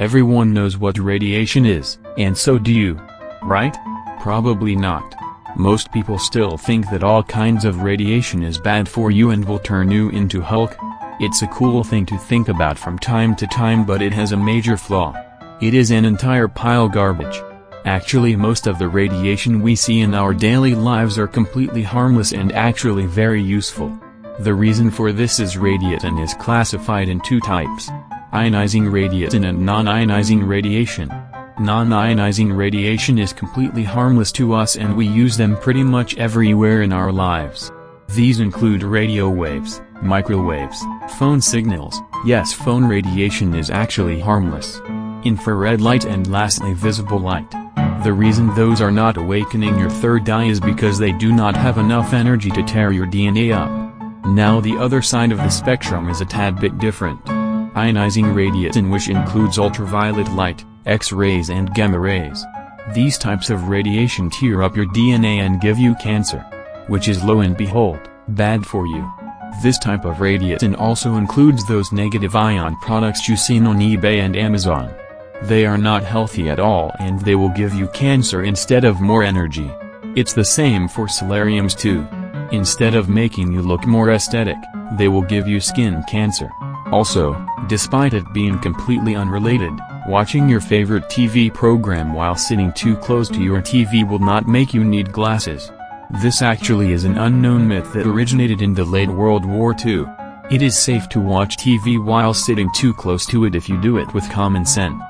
Everyone knows what radiation is, and so do you. Right? Probably not. Most people still think that all kinds of radiation is bad for you and will turn you into Hulk. It's a cool thing to think about from time to time but it has a major flaw. It is an entire pile garbage. Actually most of the radiation we see in our daily lives are completely harmless and actually very useful. The reason for this is radiation is classified in two types. Ionizing radiation and non-ionizing radiation. Non-ionizing radiation is completely harmless to us and we use them pretty much everywhere in our lives. These include radio waves, microwaves, phone signals, yes phone radiation is actually harmless. Infrared light and lastly visible light. The reason those are not awakening your third eye is because they do not have enough energy to tear your DNA up. Now the other side of the spectrum is a tad bit different. Ionizing radiation which includes ultraviolet light, X-rays and gamma rays. These types of radiation tear up your DNA and give you cancer. Which is lo and behold, bad for you. This type of radiation also includes those negative ion products you seen on eBay and Amazon. They are not healthy at all and they will give you cancer instead of more energy. It's the same for solariums too. Instead of making you look more aesthetic, they will give you skin cancer. Also, despite it being completely unrelated, watching your favorite TV program while sitting too close to your TV will not make you need glasses. This actually is an unknown myth that originated in the late World War II. It is safe to watch TV while sitting too close to it if you do it with common sense.